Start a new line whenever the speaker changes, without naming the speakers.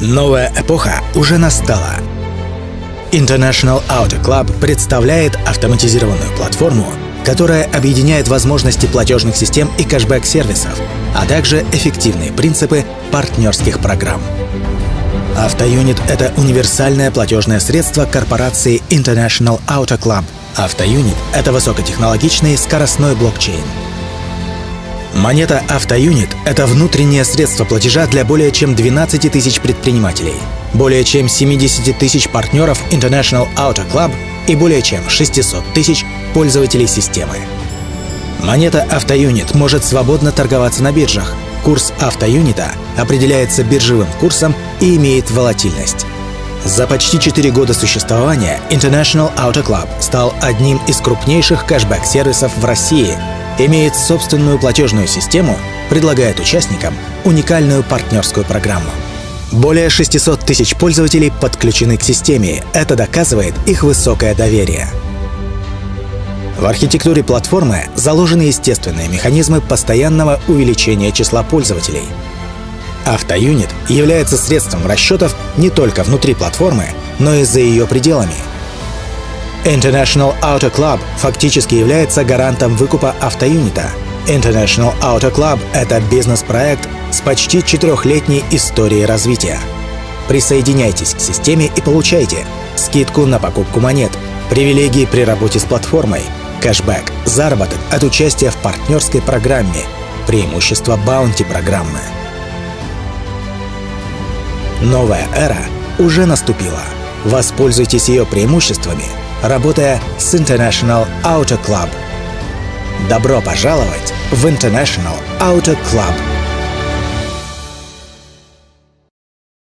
Новая эпоха уже настала. International Auto Club представляет автоматизированную платформу, которая объединяет возможности платежных систем и кэшбэк-сервисов, а также эффективные принципы партнерских программ. Автоюнит — это универсальное платежное средство корпорации International Auto Club. Автоюнит — это высокотехнологичный скоростной блокчейн — Монета Автоюнит — это внутреннее средство платежа для более чем 12 тысяч предпринимателей, более чем 70 тысяч партнеров International Auto Club и более чем 600 тысяч пользователей системы. Монета Автоюнит может свободно торговаться на биржах. Курс Автоюнита определяется биржевым курсом и имеет волатильность. За почти 4 года существования International Auto Club стал одним из крупнейших кэшбэк-сервисов в России имеет собственную платежную систему, предлагает участникам уникальную партнерскую программу. Более 600 тысяч пользователей подключены к системе. Это доказывает их высокое доверие. В архитектуре платформы заложены естественные механизмы постоянного увеличения числа пользователей. Автоюнит является средством расчетов не только внутри платформы, но и за ее пределами — International Auto Club фактически является гарантом выкупа автоюнита. International Auto Club — это бизнес-проект с почти четырехлетней историей развития. Присоединяйтесь к системе и получайте скидку на покупку монет, привилегии при работе с платформой, кэшбэк, заработок от участия в партнерской программе, преимущества баунти-программы. Новая эра уже наступила. Воспользуйтесь ее преимуществами — работая с International Auto Club. Добро пожаловать в International Auto Club!